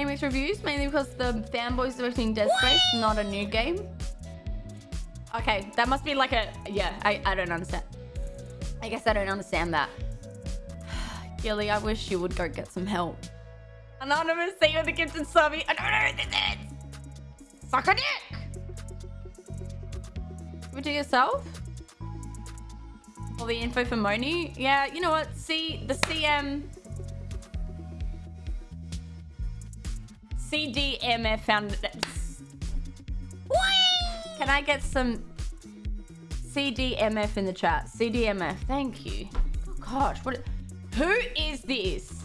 mixed reviews, mainly because the fanboys are expecting Dead Space, not a new game. Okay, that must be like a... Yeah, I, I don't understand. I guess I don't understand that. Gilly, I wish you would go get some help. Anonymous, see you in the kitchen, subby. I don't know who this is. Suck a dick. It to yourself? All the info for Moni? Yeah, you know what? See, the CM... CDMF found... Can I get some CDMF in the chat? CDMF, thank you. Oh gosh, what? Who is this?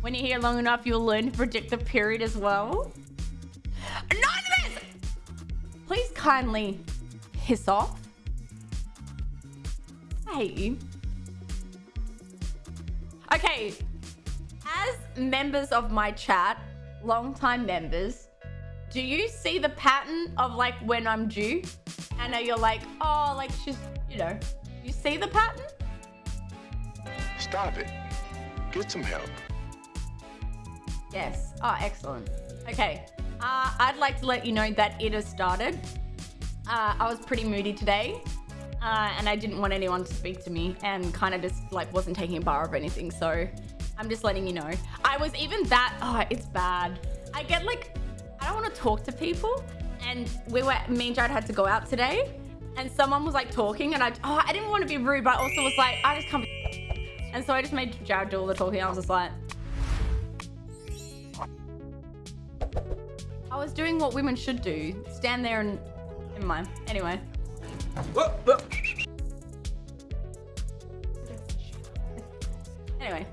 When you're here long enough, you'll learn to predict the period as well. Anonymous! Please kindly piss off. I hate you. Okay, as members of my chat, long-time members, do you see the pattern of like when I'm due? And you're like, oh, like she's, you know, you see the pattern? Stop it. Get some help. Yes. Oh, excellent. Okay. Uh, I'd like to let you know that it has started. Uh, I was pretty moody today. Uh, and I didn't want anyone to speak to me and kind of just like wasn't taking a bar of anything. So I'm just letting you know. I was even that, oh, it's bad. I get like I don't want to talk to people. And we were, me and Jared had to go out today. And someone was like talking and I, oh, I didn't want to be rude, but I also was like, I just can't be. And so I just made Jared do all the talking. I was just like, I was doing what women should do. Stand there and, never mind. Anyway. Anyway.